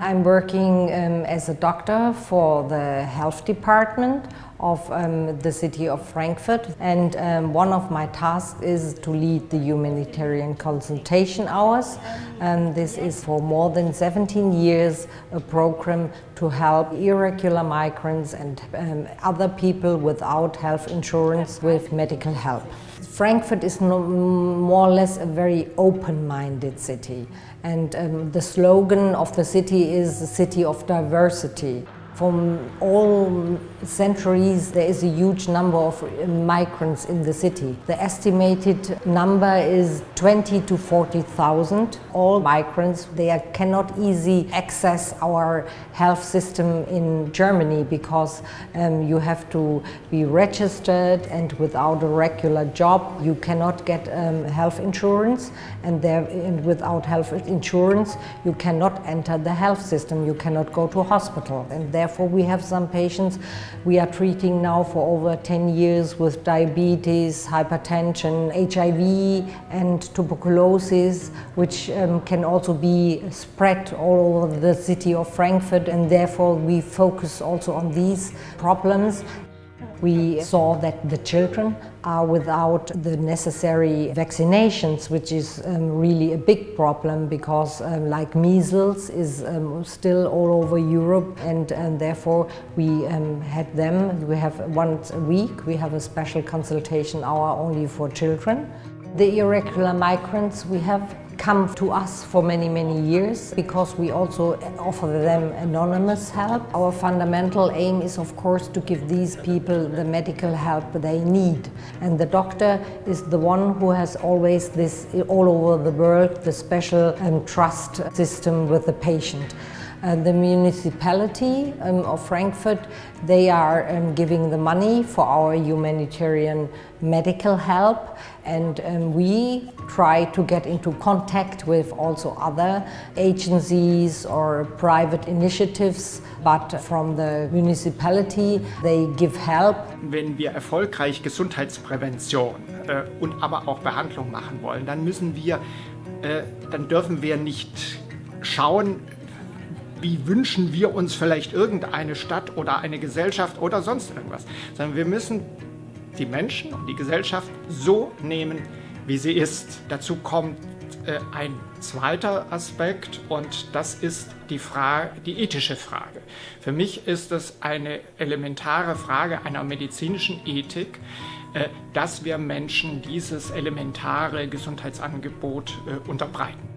I'm working um, as a doctor for the health department of um, the city of Frankfurt and um, one of my tasks is to lead the humanitarian consultation hours. Um, this is for more than 17 years a program to help irregular migrants and um, other people without health insurance with medical help. Frankfurt is no, more or less a very open-minded city and um, the slogan of the city is the city of diversity. From all centuries there is a huge number of migrants in the city. The estimated number is 20 to 40,000. All migrants, they cannot easily access our health system in Germany because um, you have to be registered and without a regular job you cannot get um, health insurance and, there, and without health insurance you cannot enter the health system, you cannot go to hospital and therefore Therefore, we have some patients we are treating now for over 10 years with diabetes, hypertension, HIV and tuberculosis, which um, can also be spread all over the city of Frankfurt and therefore we focus also on these problems. We saw that the children are without the necessary vaccinations, which is um, really a big problem because um, like measles is um, still all over Europe and, and therefore we um, had them. We have once a week, we have a special consultation hour only for children. The irregular migrants we have come to us for many, many years because we also offer them anonymous help. Our fundamental aim is of course to give these people the medical help they need. And the doctor is the one who has always this, all over the world, the special um, trust system with the patient. Uh, the municipality um, of Frankfurt, they are um, giving the money for our humanitarian medical help and um, we try to get into contact with also other agencies or private initiatives, but from the municipality they give help. Wenn wir erfolgreich Gesundheitsprävention äh, und aber auch Behandlung machen wollen, dann müssen wir, äh, dann dürfen wir nicht schauen, wie wünschen wir uns vielleicht irgendeine Stadt oder eine Gesellschaft oder sonst irgendwas, sondern wir müssen die Menschen und die Gesellschaft so nehmen, wie sie ist. Dazu kommt äh, ein zweiter Aspekt und das ist die, Frage, die ethische Frage. Für mich ist es eine elementare Frage einer medizinischen Ethik, äh, dass wir Menschen dieses elementare Gesundheitsangebot äh, unterbreiten.